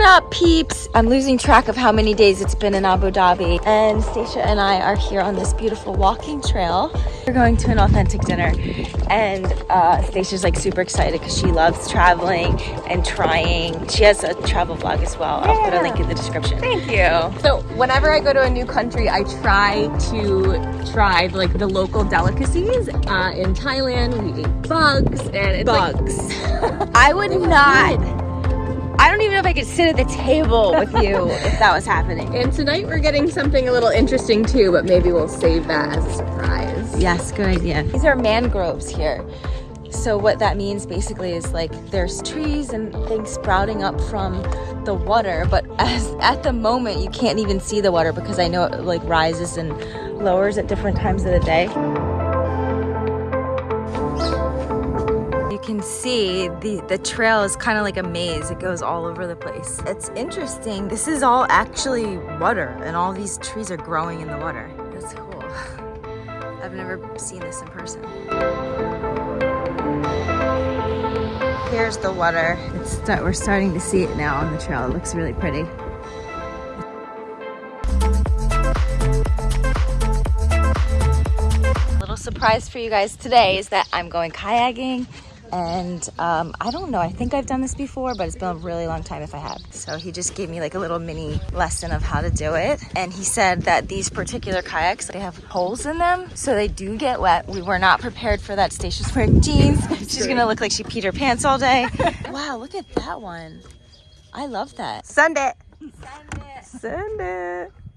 What up, peeps? I'm losing track of how many days it's been in Abu Dhabi. And Stacia and I are here on this beautiful walking trail. We're going to an authentic dinner. And uh, Stacia's like super excited because she loves traveling and trying. She has a travel vlog as well. I'll put a link in the description. Thank you. So whenever I go to a new country, I try to try like the local delicacies. Uh, in Thailand, we ate bugs and it's Bugs. Like, I would not. I don't even know if I could sit at the table with you if that was happening. and tonight we're getting something a little interesting too, but maybe we'll save that as a surprise. Yes, good idea. These are mangroves here. So what that means basically is like there's trees and things sprouting up from the water, but as at the moment you can't even see the water because I know it like rises and lowers at different times of the day. See the, the trail is kind of like a maze. It goes all over the place. It's interesting. This is all actually water and all these trees are growing in the water. That's cool. I've never seen this in person. Here's the water. It's start, we're starting to see it now on the trail. It looks really pretty. Little surprise for you guys today is that I'm going kayaking and um, I don't know I think I've done this before but it's been a really long time if I have. So he just gave me like a little mini lesson of how to do it. And he said that these particular kayaks they have holes in them so they do get wet. We were not prepared for that Stacia's wearing jeans. She's gonna look like she peed her pants all day. Wow look at that one. I love that. Send it. Send it. Turn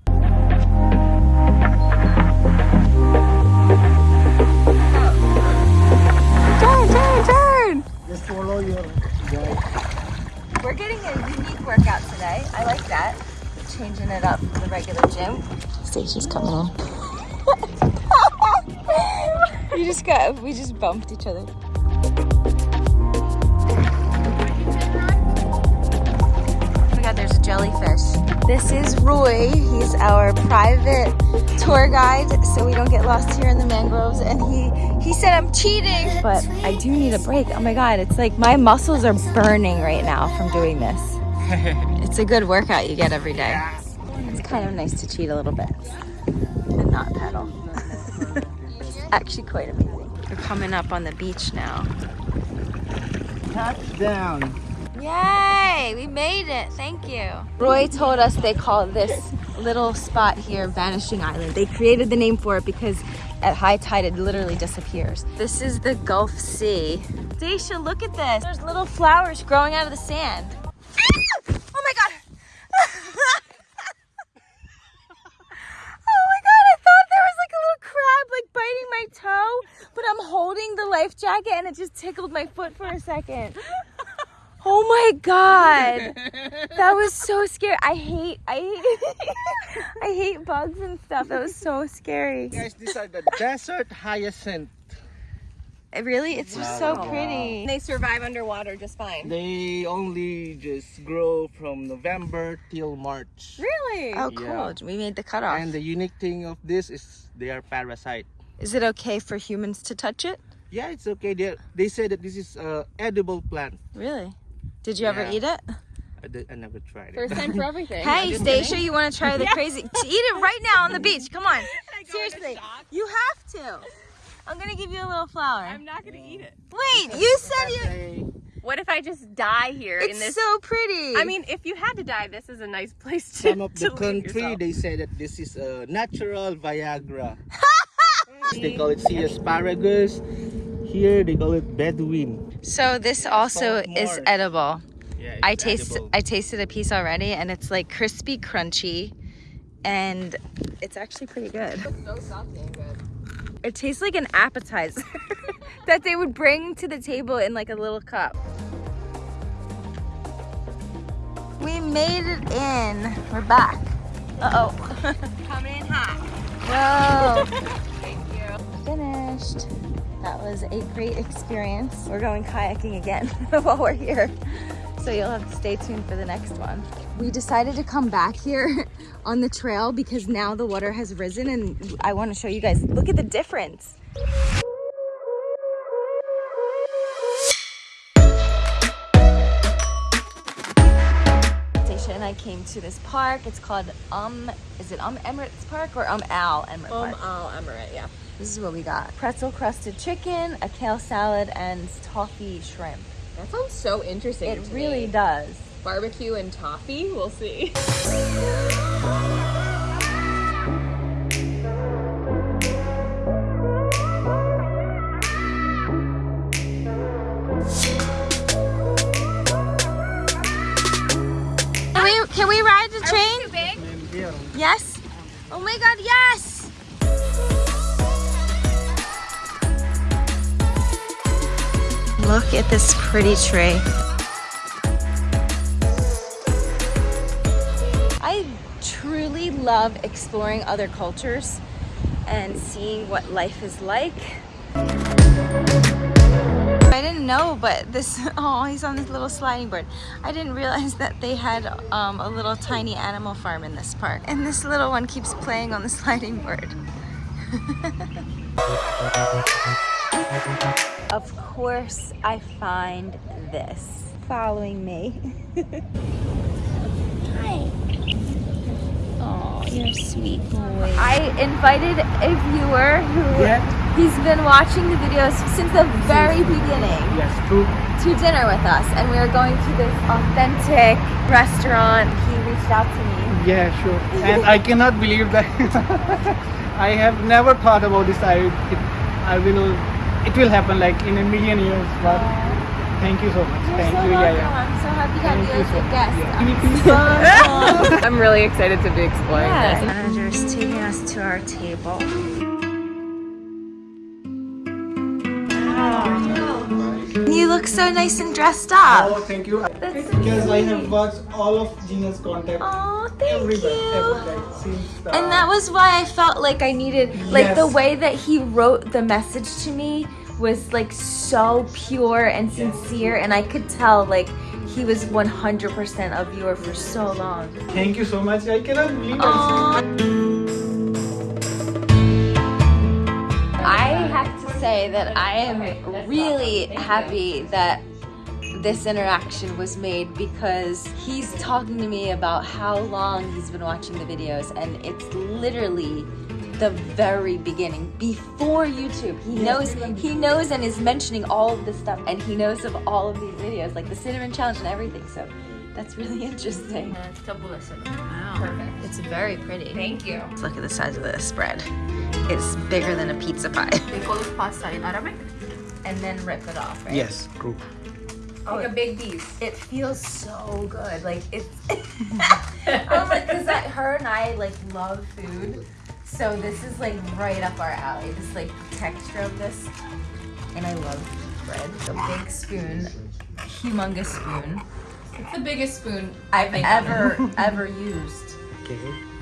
We're getting a unique workout today. I like that. Changing it up from the regular gym. Stacia's coming in. you just got, we just bumped each other. Oh my god, there's a jellyfish. This is Roy. He's our private tour guide so we don't get lost here in the mangroves and he he said I'm cheating but I do need a break oh my god it's like my muscles are burning right now from doing this it's a good workout you get every day it's kind of nice to cheat a little bit and not pedal it's actually quite amazing we're coming up on the beach now Touchdown. Yay! We made it. Thank you. Roy told us they call this little spot here Vanishing Island. They created the name for it because at high tide it literally disappears. This is the Gulf Sea. Stacia, look at this. There's little flowers growing out of the sand. Ah! Oh my god! oh my god, I thought there was like a little crab like biting my toe, but I'm holding the life jacket and it just tickled my foot for a second. Oh my god. That was so scary. I hate I hate I hate bugs and stuff. That was so scary. Guys, these are the desert hyacinth. It really it's just so pretty. They survive underwater just fine. They only just grow from November till March. Really? Oh cool. Yeah. We made the cutoff. And the unique thing of this is they are parasite. Is it okay for humans to touch it? Yeah, it's okay. They, they say that this is a edible plant. Really? Did you ever eat it? I, did- I never tried it. First time for everything. Hey, Stacia, you want to try the crazy? Eat it right now on the beach. Come on. Seriously, you have to. I'm gonna give you a little flower. I'm not gonna eat it. Wait, you said you. What if I just die here in this? It's so pretty. I mean, if you had to die, this is a nice place to. Some of to the country, yourself. they say that this is a natural Viagra. they call it sea asparagus. Here they call it Bedouin. so this also is edible. Yeah, I taste edible. I tasted a piece already and it's like crispy crunchy and it's actually pretty good. so salty and good. It tastes like an appetizer that they would bring to the table in like a little cup. We made it in. We're back. Uh-oh. Coming in hot. Whoa. Thank you. Finished. That was a great experience. We're going kayaking again while we're here. So you'll have to stay tuned for the next one. We decided to come back here on the trail because now the water has risen and I want to show you guys, look at the difference. Came to this park. It's called Um, is it Um Emirates Park or Um Al Emirates Um, Park? Al Emirates, yeah. This is what we got: pretzel crusted chicken, a kale salad, and toffee shrimp. That sounds so interesting. It really me. does. Barbecue and toffee. We'll see. Yes. Oh my God! Yes. Look at this pretty tree. I truly love exploring other cultures and seeing what life is like. I didn't know, but this, oh, he's on this little sliding board. I didn't realize that they had um, a little tiny animal farm in this park. And this little one keeps playing on the sliding board. of course, I find this following me. Hi. Oh, you're a sweet boy. I invited a viewer who Yeah. he's been watching the videos since the very beginning Yes, true. to dinner with us, and we are going to this authentic restaurant. He reached out to me. Yeah, sure. And I cannot believe that I have never thought about this. I it, I will it will happen like in a million years. But thank you so much. You're thank so you. welcome. Yeah, yeah. I'm happy to have you you as a guest. I'm really excited to be exploring Yeah. this. Manager is taking us to our table. You look so nice and dressed up. Oh, thank you. That's so Because I have sweet. watched all of Gina's contact. Oh, thank everywhere, you. everywhere, since And that was why I felt like I needed, like the way that he wrote the message to me was like so pure and sincere, and I could tell like he was 100% a viewer for so long. Thank you so much. I cannot believe it. I have to say that I am really happy that this interaction was made because he's talking to me about how long he's been watching the videos and it's literally the very beginning before YouTube. He knows he knows and is mentioning all of this stuff and he knows of all of these videos like the cinnamon challenge and everything. So that's really interesting. Wow. Perfect. It's very pretty. Thank you. Look at the size of this bread. It's bigger than a pizza pie. They call it pasta in Arabic. And then rip it off, right? Yes, true. Like a big piece. It feels so good. Like it's. Oh I'm like, cause I, her and I like love food, so this is like right up our alley. This like texture of this, and I love bread. A big spoon, humongous spoon It's the biggest spoon I've ever ever used. Okay.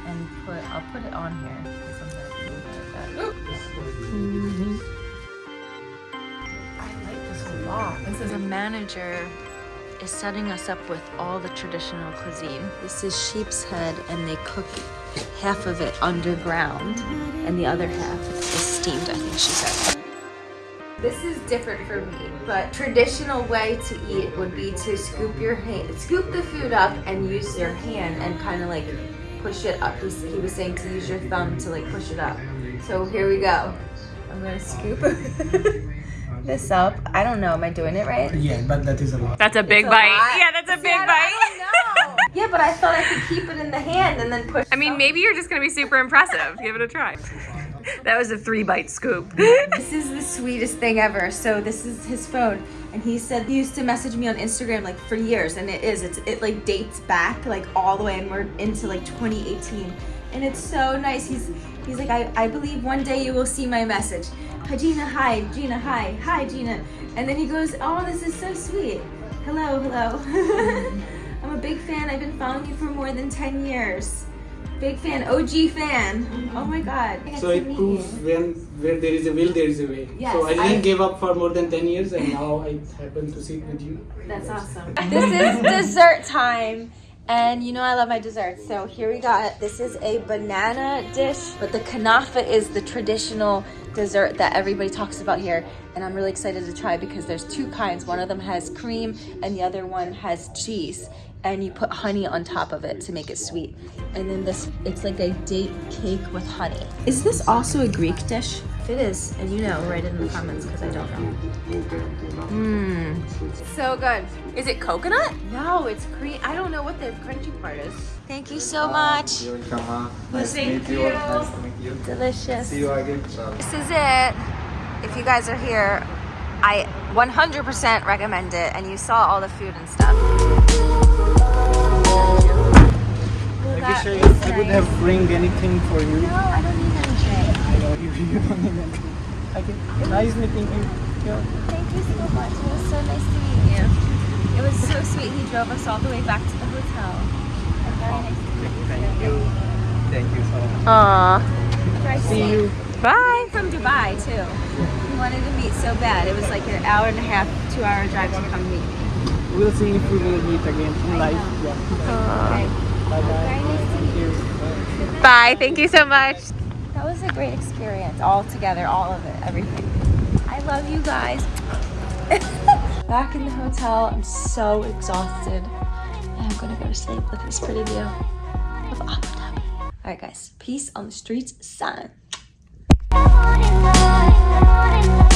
And put, I'll put it on here. I'm gonna move it like. I like this a lot. This is The manager is setting us up with all the traditional cuisine. This is sheep's head, and they cook half of it underground, and the other half is steamed, I think she said. This is different for me, but traditional way to eat would be to scoop your hand, scoop the food up and use your hand and kind of like push it up. He's, he was saying to use your thumb to like push it up. So here we go. I'm gonna scoop this up. I don't know, am I doing it right? Yeah, but that is a lot. That's a big a bite. lot. Yeah, that's a See, big I don't- bite. I don't know. yeah, but I thought I could keep it in the hand and then push. I mean, maybe you're just gonna be super impressive. Give it a try. That was a three bite scoop. This is the sweetest thing ever. So this is his phone, and he said he used to message me on Instagram like for years, and it is. It's it like dates back like all the way, and we're into like 2018, and it's so nice. He's he's like I I believe one day you will see my message. Hi Gina, hi Gina, hi hi Gina, and then he goes, oh this is so sweet. Hello, hello. I'm a big fan. I've been following you for more than 10 years. Big fan, OG fan. Oh my god. So it proves when where there is a will, there is a way. Yes, so I didn't I- give up for more than 10 years and now I happen to sit with you. That's awesome. this is dessert time. And you know I love my desserts. So here we got, this is a banana dish, but the kanafa is the traditional dessert that everybody talks about here. And I'm really excited to try because there's two kinds. One of them has cream and the other one has cheese. And you put honey on top of it to make it sweet. And then this, it's like a date cake with honey. Is this also a Greek dish? If it is, and you know, write it in the comments because I don't know. Mmm. So good. Is it coconut? No, it's green. I don't know what the crunchy part is. Thank you so much. You're welcome. Nice Thank you. you. Nice to meet you. Delicious. See you again. This is it. If you guys are here, I 100% recommend it. And you saw all the food and stuff. I wish I, I would have bring anything for you. No, I don't need anything. I know you, you don't need anything. Okay. Nice meeting you. Yeah. Thank you so much. It was so nice to meet you. It was so sweet. He drove us all the way back to the hotel. And very nice to meet you. Thank you. Thank you so much. Aw. Drive See safe. you. Bye. From Dubai too. He wanted to meet so bad. It was like an hour and a half, two hour drive to come meet me. We'll see if we will meet again in life. Yeah. Okay. Bye bye. Nice to meet you. Thank you. Bye. Thank you so much. That was a great experience, all together, all of it, everything. I love you guys. Back in the hotel, I'm so exhausted. And I'm gonna go to sleep with this pretty view of Abu Dhabi. Alright guys, peace on the streets, sign. Morning, morning, morning,